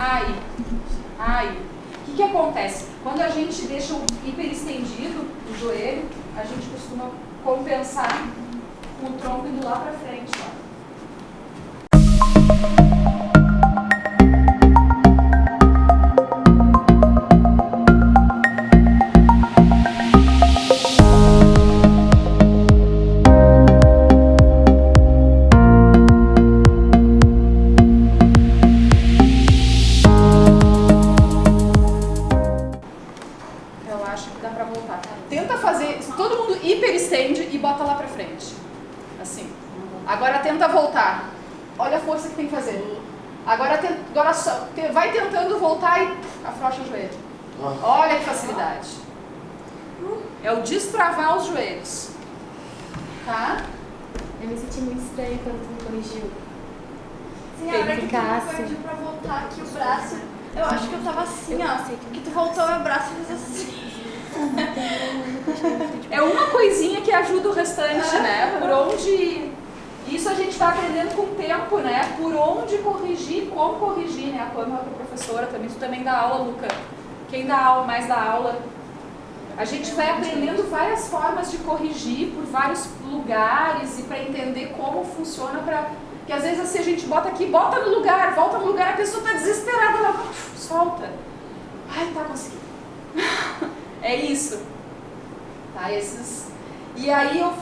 Aí. Aí. O que, que acontece? Quando a gente deixa o hiperestendido, o joelho, a gente costuma compensar com o tronco indo lá para frente. Ó. Agora tenta voltar. Olha a força que tem que fazer. Agora, tenta, agora só, vai tentando voltar e afrouxa o joelho. Olha que facilidade. É o destravar os joelhos. Tá? Eu me senti muito estranha quando tu me corrigiu. Sim, a hora que tu pediu pra voltar aqui o braço, eu acho que eu tava assim, eu ó. Que tu voltou meu braço e fez assim. É uma coisinha que ajuda o restante, né? Por onde isso a gente está aprendendo com o tempo, né? Por onde corrigir, como corrigir, né? A Pamela, que é professora também, tu também dá aula, Luca. Quem dá aula, mais dá aula. A gente vai aprendendo várias formas de corrigir por vários lugares e para entender como funciona para que às vezes assim a gente bota aqui, bota no lugar, volta no lugar, a pessoa está desesperada, ela solta. Ai, tá conseguindo. é isso. Tá, esses. E aí eu